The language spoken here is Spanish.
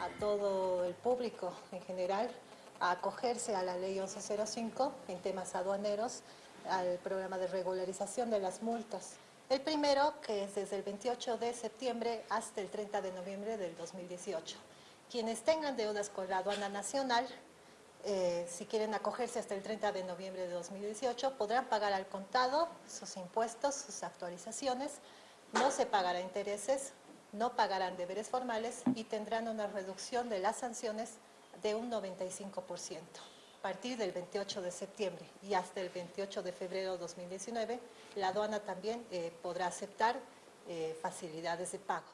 a todo el público en general a acogerse a la ley 1105 en temas aduaneros, al programa de regularización de las multas. El primero, que es desde el 28 de septiembre hasta el 30 de noviembre del 2018. Quienes tengan deudas con la aduana nacional, eh, si quieren acogerse hasta el 30 de noviembre de 2018, podrán pagar al contado sus impuestos, sus actualizaciones, no se pagará intereses, no pagarán deberes formales y tendrán una reducción de las sanciones de un 95%. A partir del 28 de septiembre y hasta el 28 de febrero de 2019, la aduana también eh, podrá aceptar eh, facilidades de pago.